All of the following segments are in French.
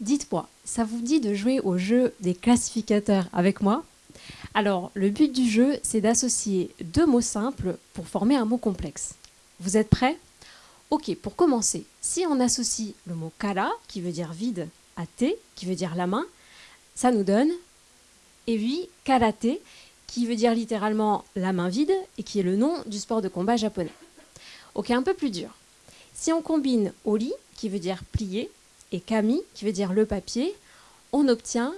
Dites-moi, ça vous dit de jouer au jeu des classificateurs avec moi? Alors, le but du jeu, c'est d'associer deux mots simples pour former un mot complexe. Vous êtes prêts? Ok, pour commencer, si on associe le mot kala, qui veut dire vide, à te, qui veut dire la main, ça nous donne, et oui, karate, qui veut dire littéralement la main vide, et qui est le nom du sport de combat japonais. Ok, un peu plus dur. Si on combine oli, qui veut dire plier, et kami, qui veut dire le papier, on obtient,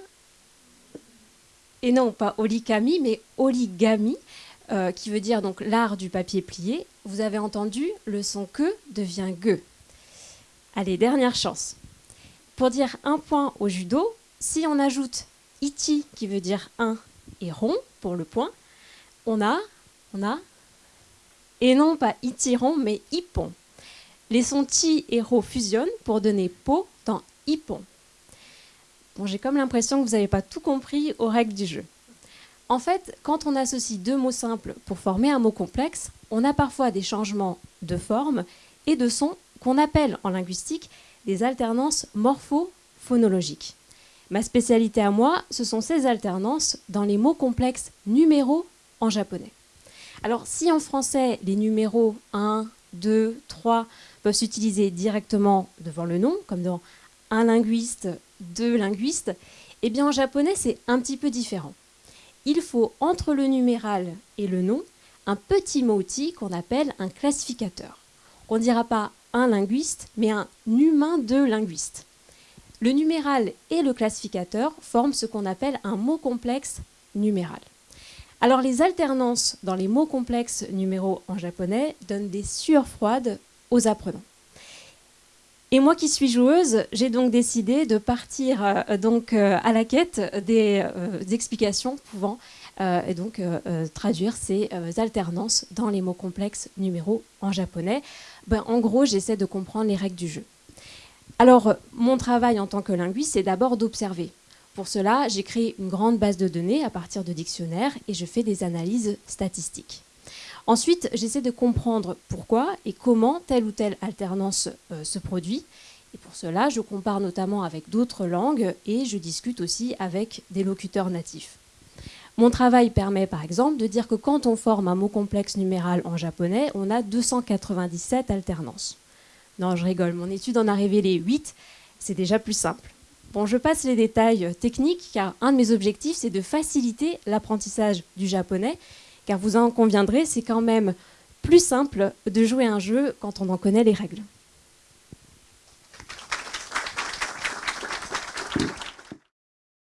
et non pas olikami, mais oligami, euh, qui veut dire donc l'art du papier plié. Vous avez entendu, le son que devient ge. Allez, dernière chance. Pour dire un point au judo, si on ajoute iti, qui veut dire un, et rond, pour le point, on a, on a, et non pas itiron, mais ippon. Les sons ti et ro fusionnent pour donner po dans ippon. Bon, j'ai comme l'impression que vous n'avez pas tout compris aux règles du jeu. En fait, quand on associe deux mots simples pour former un mot complexe, on a parfois des changements de forme et de son qu'on appelle en linguistique des alternances morpho-phonologiques. Ma spécialité à moi, ce sont ces alternances dans les mots complexes numéros en japonais. Alors si en français, les numéros 1, 2, 3 peuvent s'utiliser directement devant le nom, comme dans un linguiste, deux linguistes, eh bien en japonais, c'est un petit peu différent. Il faut, entre le numéral et le nom, un petit mot-outil qu'on appelle un classificateur. On ne dira pas un linguiste, mais un humain de linguiste. Le numéral et le classificateur forment ce qu'on appelle un mot complexe numéral. Alors les alternances dans les mots complexes numéraux en japonais donnent des sueurs froides aux apprenants. Et moi qui suis joueuse, j'ai donc décidé de partir euh, donc, euh, à la quête des, euh, explications pouvant donc traduire ces alternances dans les mots complexes numéraux en japonais. Ben, en gros, j'essaie de comprendre les règles du jeu. Alors, mon travail en tant que linguiste, c'est d'abord d'observer. Pour cela, j'ai créé une grande base de données à partir de dictionnaires et je fais des analyses statistiques. Ensuite, j'essaie de comprendre pourquoi et comment telle ou telle alternance euh, se produit. Et pour cela, je compare notamment avec d'autres langues et je discute aussi avec des locuteurs natifs. Mon travail permet par exemple de dire que quand on forme un mot complexe numéral en japonais, on a 297 alternances. Non, je rigole, mon étude en a révélé 8, c'est déjà plus simple. Bon, je passe les détails techniques car un de mes objectifs, c'est de faciliter l'apprentissage du japonais, car vous en conviendrez, c'est quand même plus simple de jouer un jeu quand on en connaît les règles.